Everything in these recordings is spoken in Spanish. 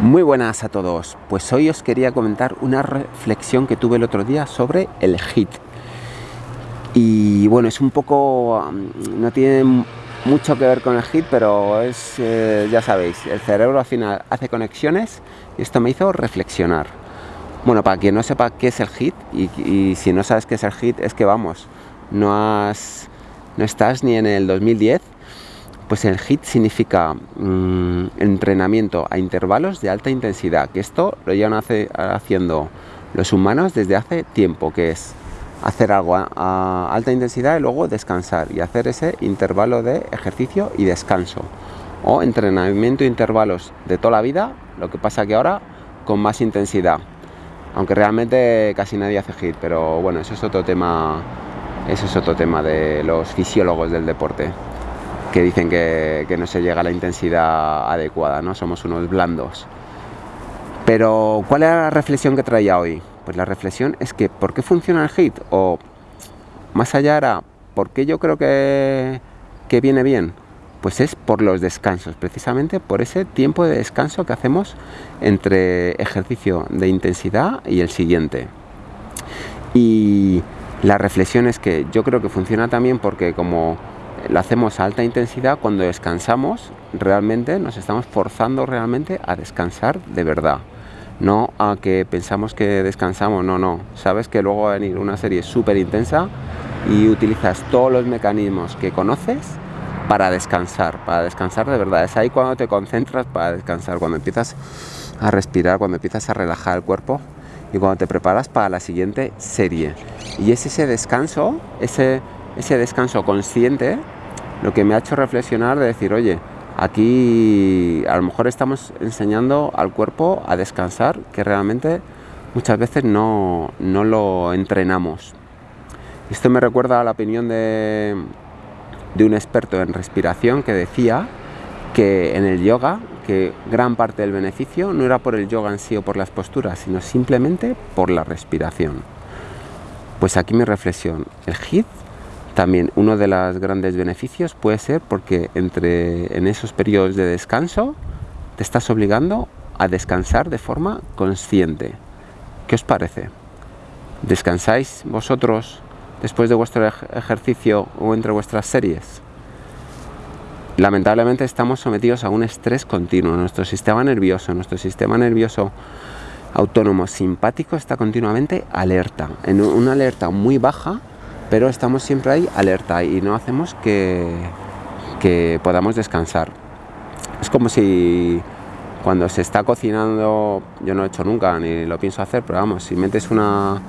Muy buenas a todos, pues hoy os quería comentar una reflexión que tuve el otro día sobre el HIT. Y bueno, es un poco, no tiene mucho que ver con el HIT, pero es, eh, ya sabéis, el cerebro al final hace conexiones y esto me hizo reflexionar. Bueno, para quien no sepa qué es el HIT, y, si no sabes qué es el HIT, es que vamos, no, has, no estás ni en el 2010 pues el HIT significa mm, entrenamiento a intervalos de alta intensidad, que esto lo llevan haciendo los humanos desde hace tiempo, que es hacer algo a, alta intensidad y luego descansar y hacer ese intervalo de ejercicio y descanso. O entrenamiento a intervalos de toda la vida, lo que pasa que ahora con más intensidad. Aunque realmente casi nadie hace HIT, pero bueno, eso es otro tema, eso es otro tema de los fisiólogos del deporte que dicen que, no se llega a la intensidad adecuada, ¿no? Somos unos blandos. Pero, ¿cuál era la reflexión que traía hoy? Pues la reflexión es que, ¿por qué funciona el HIT? O, más allá era, ¿por qué yo creo que, que viene bien? Pues es por los descansos, precisamente por ese tiempo de descanso que hacemos entre ejercicio de intensidad y el siguiente. Y la reflexión es que yo creo que funciona también porque como lo hacemos a alta intensidad, cuando descansamos realmente nos estamos forzando realmente a descansar de verdad. No a que pensamos que descansamos, no, no. Sabes que luego va a venir una serie súper intensa y utilizas todos los mecanismos que conoces para descansar, para descansar de verdad. Es ahí cuando te concentras para descansar, cuando empiezas a respirar, cuando empiezas a relajar el cuerpo y cuando te preparas para la siguiente serie. Y es ese descanso, ese, ese descanso consciente lo que me ha hecho reflexionar de decir, oye, aquí a lo mejor estamos enseñando al cuerpo a descansar, que realmente muchas veces no, lo entrenamos. Esto me recuerda a la opinión de, de un experto en respiración que decía que en el yoga, que gran parte del beneficio no era por el yoga en sí o por las posturas, sino simplemente por la respiración. Pues aquí mi reflexión, el HIIT también uno de los grandes beneficios puede ser porque entre en esos periodos de descanso te estás obligando a descansar de forma consciente. ¿Qué os parece? ¿Descansáis vosotros después de vuestro ejercicio o entre vuestras series? Lamentablemente estamos sometidos a un estrés continuo. Nuestro sistema nervioso, nuestro sistema nervioso autónomo simpático está continuamente alerta, en una alerta muy baja pero estamos siempre ahí alerta y no hacemos que, que podamos descansar. Es como si cuando se está cocinando, yo no he hecho nunca ni lo pienso hacer, pero vamos, si metes una,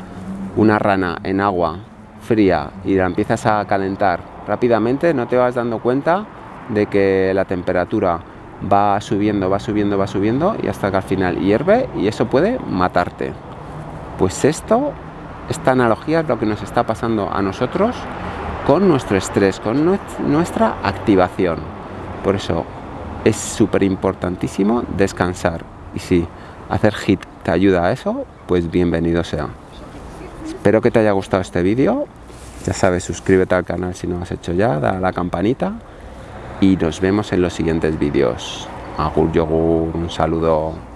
una rana en agua fría y la empiezas a calentar rápidamente, no te vas dando cuenta de que la temperatura va subiendo, va subiendo, va subiendo y hasta que al final hierve y eso puede matarte. Pues esto esta analogía es lo que nos está pasando a nosotros con nuestro estrés, con nuestra activación. Por eso es súper importantísimo descansar. Y si hacer hit te ayuda a eso, pues bienvenido sea. Espero que te haya gustado este vídeo. Ya sabes, suscríbete al canal si no lo has hecho ya, da a la campanita y nos vemos en los siguientes vídeos. Agur yogur, un saludo.